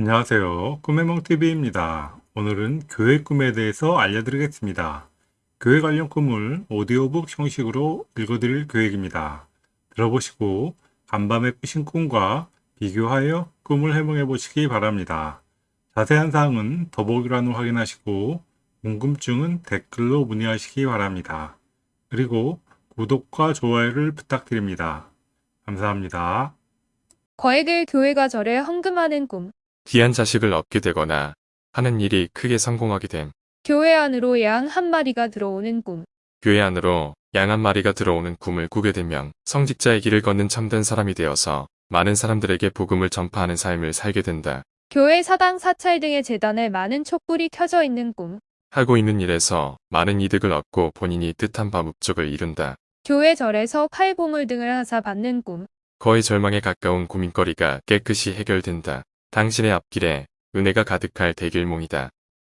안녕하세요. 꿈의몽TV입니다. 오늘은 교회 꿈에 대해서 알려드리겠습니다. 교회 관련 꿈을 오디오북 형식으로 읽어드릴 계획입니다. 들어보시고 간밤에 꾸신 꿈과 비교하여 꿈을 해몽해 보시기 바랍니다. 자세한 사항은 더보기란을 확인하시고 궁금증은 댓글로 문의하시기 바랍니다. 그리고 구독과 좋아요를 부탁드립니다. 감사합니다. 거액을 교회가 절에 헌금하는 꿈. 귀한 자식을 얻게 되거나 하는 일이 크게 성공하게 됨. 교회 안으로 양 한 마리가 들어오는 꿈. 교회 안으로 양 한 마리가 들어오는 꿈을 꾸게 되면 성직자의 길을 걷는 참된 사람이 되어서 많은 사람들에게 복음을 전파하는 삶을 살게 된다. 교회 사당 사찰 등의 재단에 많은 촛불이 켜져 있는 꿈. 하고 있는 일에서 많은 이득을 얻고 본인이 뜻한 바 목적을 이룬다. 교회 절에서 칼보물 등을 하사 받는 꿈. 거의 절망에 가까운 고민거리가 깨끗이 해결된다. 당신의 앞길에 은혜가 가득할 대길몽이다.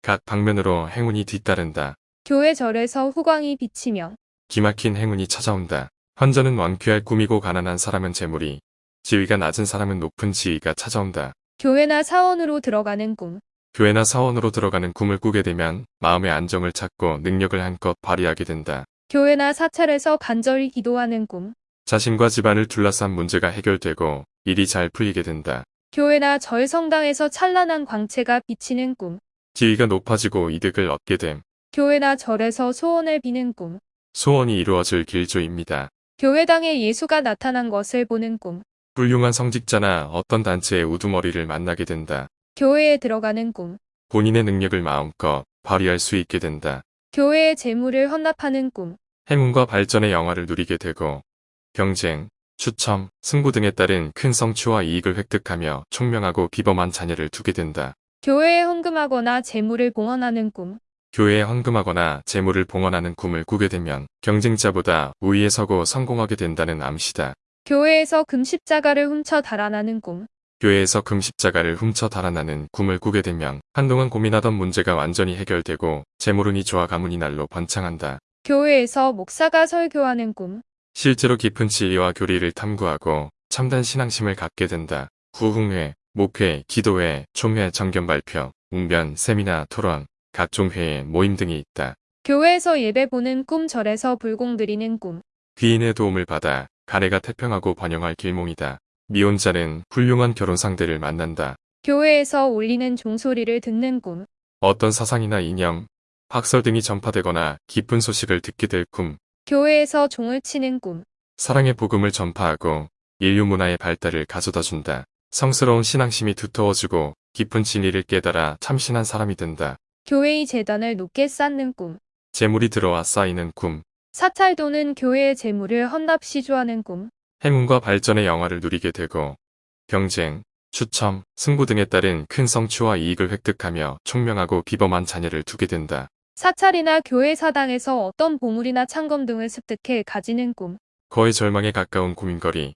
각 방면으로 행운이 뒤따른다. 교회 절에서 후광이 비치며 기막힌 행운이 찾아온다. 환전은 완쾌할 꿈이고 가난한 사람은 재물이, 지위가 낮은 사람은 높은 지위가 찾아온다. 교회나 사원으로 들어가는 꿈. 교회나 사원으로 들어가는 꿈을 꾸게 되면 마음의 안정을 찾고 능력을 한껏 발휘하게 된다. 교회나 사찰에서 간절히 기도하는 꿈. 자신과 집안을 둘러싼 문제가 해결되고 일이 잘 풀리게 된다. 교회나 절 성당에서 찬란한 광채가 비치는 꿈. 지위가 높아지고 이득을 얻게 됨. 교회나 절에서 소원을 비는 꿈. 소원이 이루어질 길조입니다. 교회당에 예수가 나타난 것을 보는 꿈. 훌륭한 성직자나 어떤 단체의 우두머리를 만나게 된다. 교회에 들어가는 꿈. 본인의 능력을 마음껏 발휘할 수 있게 된다. 교회의 재물을 헌납하는 꿈. 행운과 발전의 영화를 누리게 되고 경쟁, 추첨, 승부 등에 따른 큰 성취와 이익을 획득하며 총명하고 비범한 자녀를 두게 된다. 교회에 헌금하거나 재물을 봉헌하는 꿈. 교회에 헌금하거나 재물을 봉헌하는 꿈을 꾸게 되면 경쟁자보다 우위에 서고 성공하게 된다는 암시다. 교회에서 금십자가를 훔쳐 달아나는 꿈. 교회에서 금십자가를 훔쳐 달아나는 꿈을 꾸게 되면 한동안 고민하던 문제가 완전히 해결되고 재물운이 좋아 가문이 날로 번창한다. 교회에서 목사가 설교하는 꿈. 실제로 깊은 진리와 교리를 탐구하고 참된 신앙심을 갖게 된다. 구흥회, 목회, 기도회, 총회, 정견 발표, 웅변, 세미나, 토론, 각종 회의, 모임 등이 있다. 교회에서 예배 보는 꿈 절에서 불공 드리는 꿈. 귀인의 도움을 받아 가래가 태평하고 번영할 길몽이다. 미혼자는 훌륭한 결혼 상대를 만난다. 교회에서 울리는 종소리를 듣는 꿈. 어떤 사상이나 이념, 학설 등이 전파되거나 기쁜 소식을 듣게 될 꿈, 교회에서 종을 치는 꿈. 사랑의 복음을 전파하고 인류 문화의 발달을 가져다 준다. 성스러운 신앙심이 두터워지고 깊은 진리를 깨달아 참신한 사람이 된다. 교회의 재단을 높게 쌓는 꿈. 재물이 들어와 쌓이는 꿈, 사찰도는 교회의 재물을 헌납 시주하는 꿈. 행운과 발전의 영화를 누리게 되고 경쟁, 추첨, 승부 등에 따른 큰 성취와 이익을 획득하며 총명하고 비범한 자녀를 두게 된다. 사찰이나 교회 사당에서 어떤 보물이나 창검 등을 습득해 가지는 꿈. 거의 절망에 가까운 고민거리,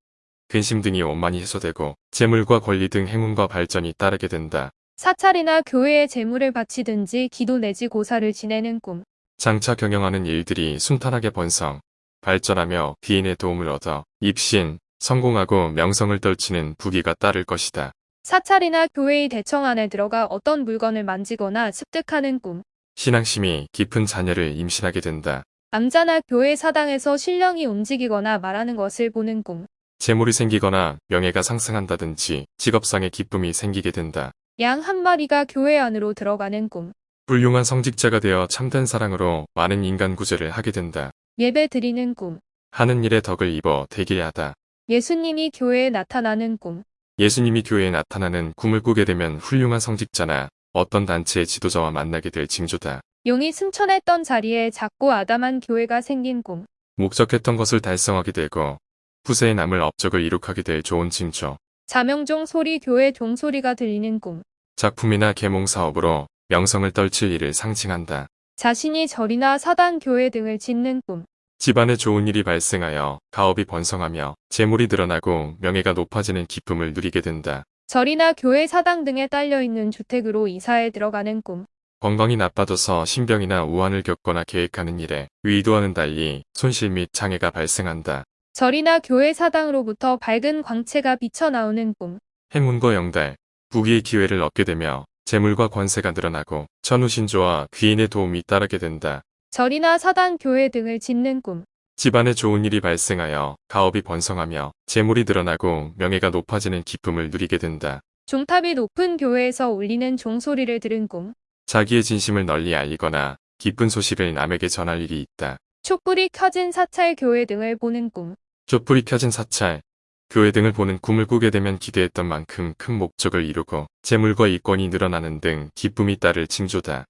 근심 등이 원만히 해소되고 재물과 권리 등 행운과 발전이 따르게 된다. 사찰이나 교회에 재물을 바치든지 기도 내지 고사를 지내는 꿈. 장차 경영하는 일들이 순탄하게 번성, 발전하며 귀인의 도움을 얻어 입신, 성공하고 명성을 떨치는 부귀가 따를 것이다. 사찰이나 교회의 대청 안에 들어가 어떤 물건을 만지거나 습득하는 꿈. 신앙심이 깊은 자녀를 임신하게 된다. 암자나 교회 사당에서 신령이 움직이거나 말하는 것을 보는 꿈. 재물이 생기거나 명예가 상승한다든지 직업상의 기쁨이 생기게 된다. 양 한 마리가 교회 안으로 들어가는 꿈. 훌륭한 성직자가 되어 참된 사랑으로 많은 인간 구제를 하게 된다. 예배 드리는 꿈. 하는 일에 덕을 입어 되게 하다. 예수님이 교회에 나타나는 꿈. 예수님이 교회에 나타나는 꿈을 꾸게 되면 훌륭한 성직자나 어떤 단체의 지도자와 만나게 될 징조다. 용이 승천했던 자리에 작고 아담한 교회가 생긴 꿈. 목적했던 것을 달성하게 되고 후세에 남을 업적을 이룩하게 될 좋은 징조. 자명종 소리 교회 종소리가 들리는 꿈. 작품이나 계몽 사업으로 명성을 떨칠 일을 상징한다. 자신이 절이나 사당 교회 등을 짓는 꿈. 집안에 좋은 일이 발생하여 가업이 번성하며 재물이 늘어나고 명예가 높아지는 기쁨을 누리게 된다. 절이나 교회 사당 등에 딸려 있는 주택으로 이사에 들어가는 꿈. 건강이 나빠져서 신병이나 우환을 겪거나 계획하는 일에 의도와는 달리 손실 및 장애가 발생한다. 절이나 교회 사당으로부터 밝은 광채가 비쳐 나오는 꿈. 행운과 영달, 부귀의 기회를 얻게 되며 재물과 권세가 늘어나고 천우신조와 귀인의 도움이 따르게 된다. 절이나 사당, 교회 등을 짓는 꿈. 집안에 좋은 일이 발생하여 가업이 번성하며 재물이 늘어나고 명예가 높아지는 기쁨을 누리게 된다. 종탑이 높은 교회에서 울리는 종소리를 들은 꿈. 자기의 진심을 널리 알리거나 기쁜 소식을 남에게 전할 일이 있다. 촛불이 켜진 사찰, 교회 등을 보는 꿈. 촛불이 켜진 사찰, 교회 등을 보는 꿈을 꾸게 되면 기대했던 만큼 큰 목적을 이루고 재물과 이권이 늘어나는 등 기쁨이 따를 징조다.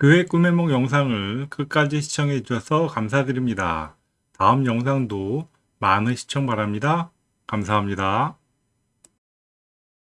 교회 꿈의 몽 영상을 끝까지 시청해 주셔서 감사드립니다. 다음 영상도 많은 시청 바랍니다. 감사합니다.